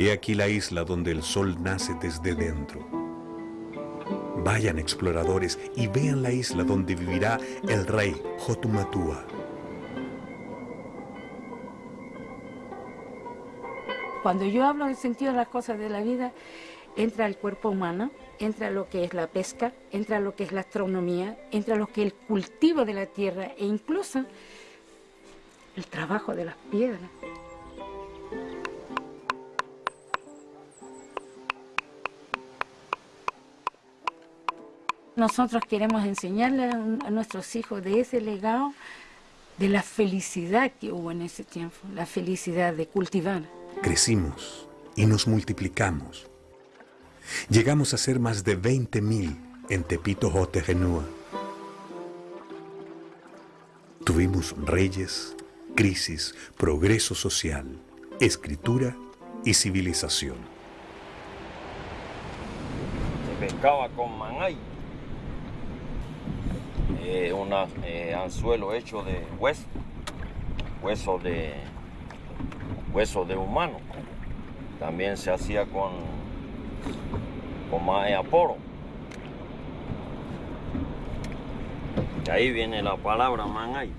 He aquí la isla donde el sol nace desde dentro. Vayan exploradores y vean la isla donde vivirá el rey Jotumatua. Cuando yo hablo del sentido de las cosas de la vida, entra el cuerpo humano, entra lo que es la pesca, entra lo que es la astronomía, entra lo que es el cultivo de la tierra e incluso el trabajo de las piedras. Nosotros queremos enseñarle a, nuestros hijos de ese legado, de la felicidad que hubo en ese tiempo, la felicidad de cultivar. Crecimos y nos multiplicamos. Llegamos a ser más de 20.000 en Tepito Jotegenúa. Tuvimos reyes, crisis, progreso social, escritura y civilización. Se pescaba con manay, eh, un eh, anzuelo hecho de hueso, hueso de, hueso de humano. También se hacía con, con más aporo. De ahí viene la palabra manay.